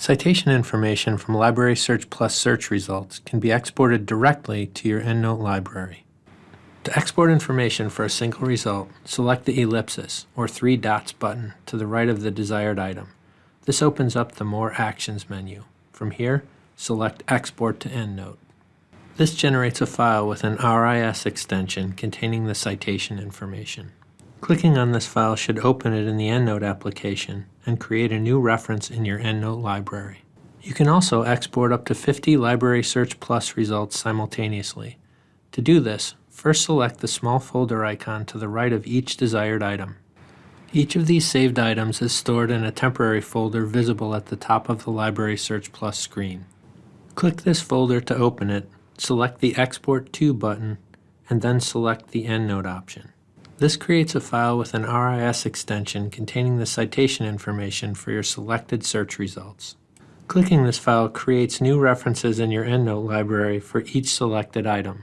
Citation information from Library Search Plus search results can be exported directly to your EndNote library. To export information for a single result, select the ellipsis or three dots button to the right of the desired item. This opens up the More Actions menu. From here, select Export to EndNote. This generates a file with an RIS extension containing the citation information. Clicking on this file should open it in the EndNote application and create a new reference in your EndNote library. You can also export up to 50 Library Search Plus results simultaneously. To do this, first select the small folder icon to the right of each desired item. Each of these saved items is stored in a temporary folder visible at the top of the Library Search Plus screen. Click this folder to open it, select the Export To button, and then select the EndNote option. This creates a file with an RIS extension containing the citation information for your selected search results. Clicking this file creates new references in your EndNote library for each selected item.